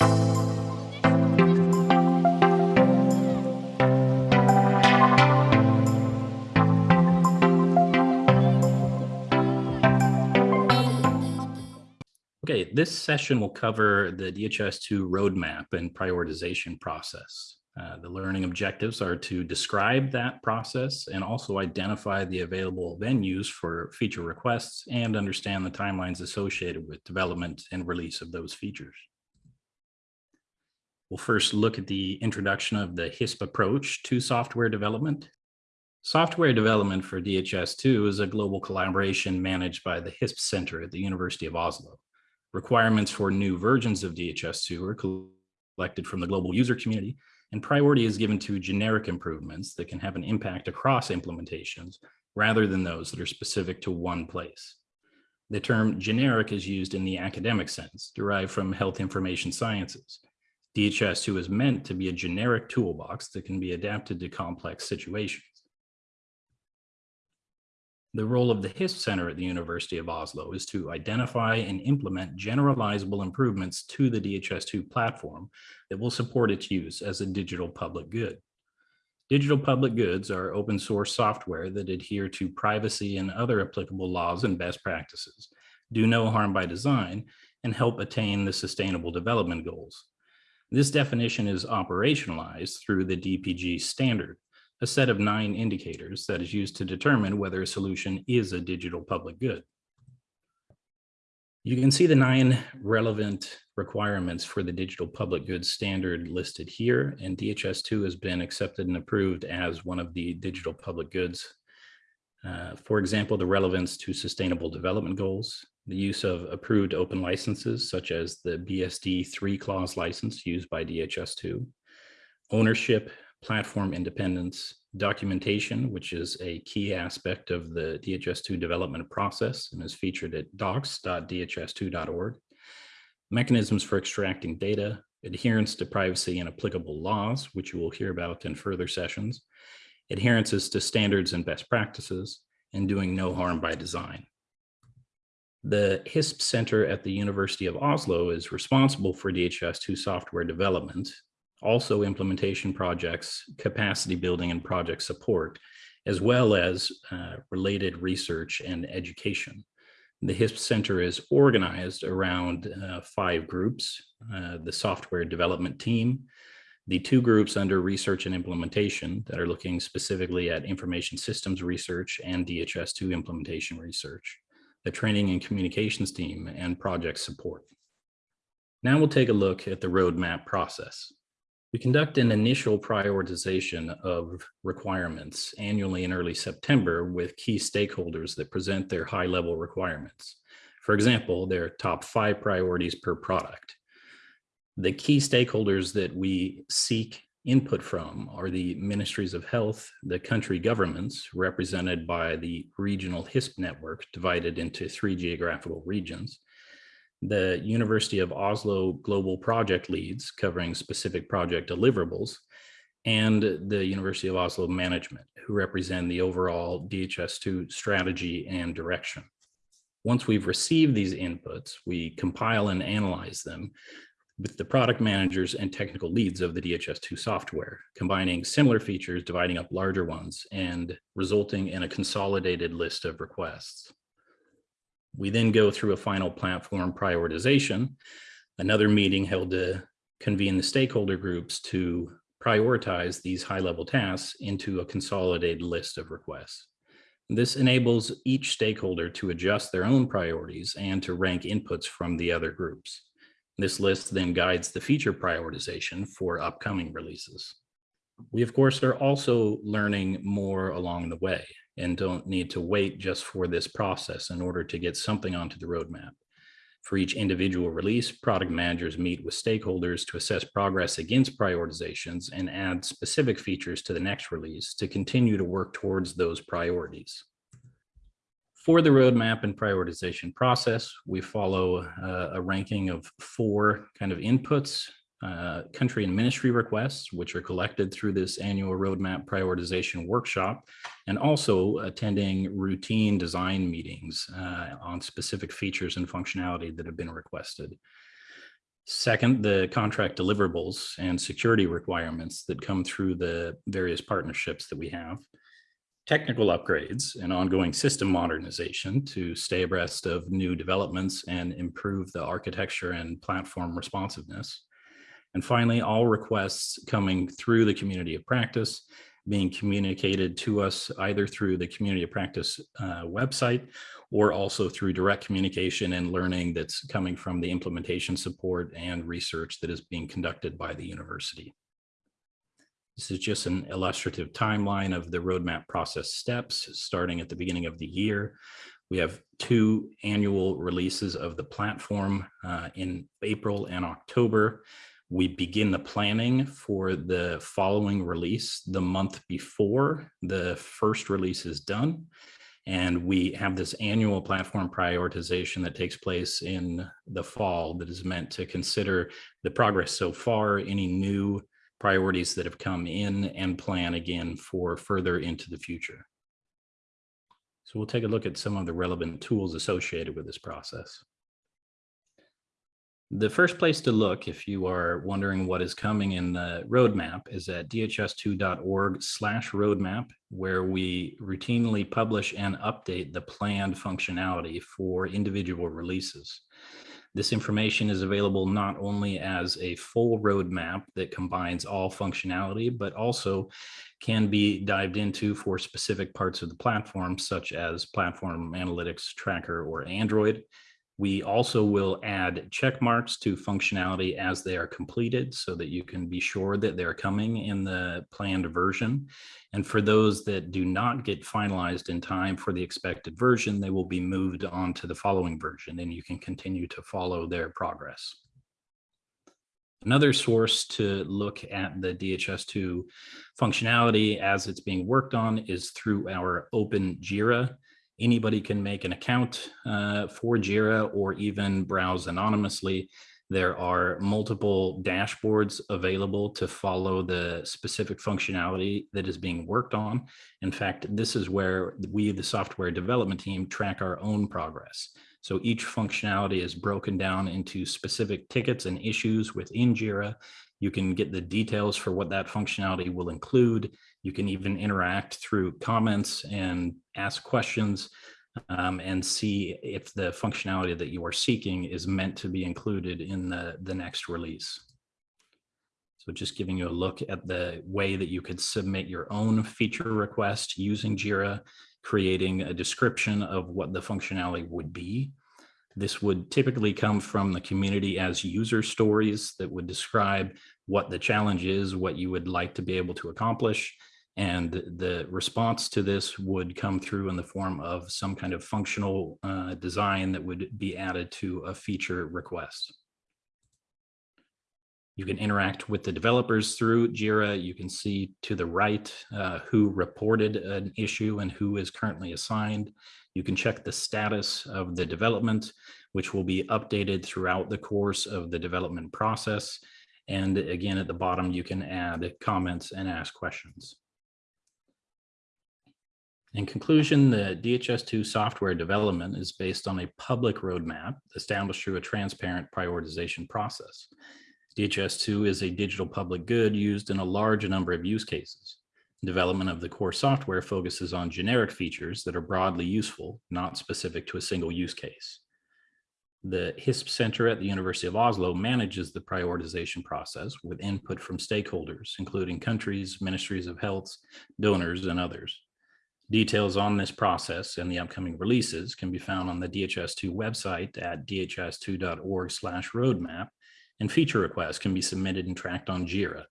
Okay, this session will cover the DHIS2 roadmap and prioritization process. Uh, the learning objectives are to describe that process and also identify the available venues for feature requests and understand the timelines associated with development and release of those features. We'll first look at the introduction of the HISP approach to software development. Software development for DHIS2 is a global collaboration managed by the HISP Center at the University of Oslo. Requirements for new versions of DHIS2 are collected from the global user community and priority is given to generic improvements that can have an impact across implementations rather than those that are specific to one place. The term generic is used in the academic sense, derived from health information sciences. DHIS2 is meant to be a generic toolbox that can be adapted to complex situations. The role of the HISP Center at the University of Oslo is to identify and implement generalizable improvements to the DHIS2 platform that will support its use as a digital public good. Digital public goods are open source software that adhere to privacy and other applicable laws and best practices, do no harm by design, and help attain the sustainable development goals. This definition is operationalized through the DPG standard, a set of nine indicators that is used to determine whether a solution is a digital public good. You can see the nine relevant requirements for the digital public goods standard listed here, and DHIS2 has been accepted and approved as one of the digital public goods. Uh, for example, the relevance to sustainable development goals, the use of approved open licenses, such as the BSD 3 clause license used by DHIS2, ownership platform independence, documentation, which is a key aspect of the DHIS2 development process and is featured at docs.dhis2.org, mechanisms for extracting data, adherence to privacy and applicable laws, which you will hear about in further sessions, adherences to standards and best practices, and doing no harm by design. The HISP Center at the University of Oslo is responsible for DHIS2 software development also implementation projects, capacity building and project support, as well as uh, related research and education. The HISP Center is organized around uh, five groups, uh, the software development team, the two groups under research and implementation that are looking specifically at information systems research and DHIS2 implementation research, the training and communications team and project support. Now we'll take a look at the roadmap process. We conduct an initial prioritization of requirements annually in early September with key stakeholders that present their high level requirements. For example, their top five priorities per product. The key stakeholders that we seek input from are the ministries of health, the country governments represented by the regional HISP network divided into three geographical regions, the University of Oslo Global Project Leads covering specific project deliverables, and the University of Oslo Management, who represent the overall DHIS2 strategy and direction. Once we've received these inputs, we compile and analyze them with the product managers and technical leads of the DHIS2 software, combining similar features, dividing up larger ones, and resulting in a consolidated list of requests. We then go through a final platform prioritization, another meeting held to convene the stakeholder groups to prioritize these high level tasks into a consolidated list of requests. This enables each stakeholder to adjust their own priorities and to rank inputs from the other groups. This list then guides the feature prioritization for upcoming releases. We, of course, are also learning more along the way and don't need to wait just for this process in order to get something onto the roadmap. For each individual release, product managers meet with stakeholders to assess progress against prioritizations and add specific features to the next release to continue to work towards those priorities. For the roadmap and prioritization process, we follow uh, a ranking of four kind of inputs uh, country and ministry requests, which are collected through this annual roadmap prioritization workshop, and also attending routine design meetings uh, on specific features and functionality that have been requested. Second, the contract deliverables and security requirements that come through the various partnerships that we have. Technical upgrades and ongoing system modernization to stay abreast of new developments and improve the architecture and platform responsiveness. And finally, all requests coming through the community of practice being communicated to us either through the community of practice uh, website or also through direct communication and learning that's coming from the implementation support and research that is being conducted by the university. This is just an illustrative timeline of the roadmap process steps starting at the beginning of the year. We have two annual releases of the platform uh, in April and October. We begin the planning for the following release the month before the first release is done. And we have this annual platform prioritization that takes place in the fall that is meant to consider the progress so far, any new priorities that have come in and plan again for further into the future. So we'll take a look at some of the relevant tools associated with this process. The first place to look if you are wondering what is coming in the roadmap is at dhis2.org slash roadmap, where we routinely publish and update the planned functionality for individual releases. This information is available not only as a full roadmap that combines all functionality, but also can be dived into for specific parts of the platform, such as platform analytics tracker or Android, we also will add check marks to functionality as they are completed so that you can be sure that they're coming in the planned version. And for those that do not get finalized in time for the expected version, they will be moved on to the following version and you can continue to follow their progress. Another source to look at the DHIS2 functionality as it's being worked on is through our open JIRA Anybody can make an account uh, for JIRA or even browse anonymously. There are multiple dashboards available to follow the specific functionality that is being worked on. In fact, this is where we, the software development team, track our own progress. So each functionality is broken down into specific tickets and issues within JIRA. You can get the details for what that functionality will include. You can even interact through comments and ask questions um, and see if the functionality that you are seeking is meant to be included in the, the next release. So just giving you a look at the way that you could submit your own feature request using JIRA, creating a description of what the functionality would be. This would typically come from the community as user stories that would describe what the challenge is, what you would like to be able to accomplish. And the response to this would come through in the form of some kind of functional uh, design that would be added to a feature request. You can interact with the developers through JIRA. You can see to the right uh, who reported an issue and who is currently assigned. You can check the status of the development, which will be updated throughout the course of the development process. And again, at the bottom, you can add comments and ask questions. In conclusion, the DHIS2 software development is based on a public roadmap established through a transparent prioritization process. DHIS2 is a digital public good used in a large number of use cases. Development of the core software focuses on generic features that are broadly useful, not specific to a single use case. The HISP Center at the University of Oslo manages the prioritization process with input from stakeholders, including countries, ministries of health, donors, and others. Details on this process and the upcoming releases can be found on the DHIS2 website at dhis2.org slash roadmap, and feature requests can be submitted and tracked on JIRA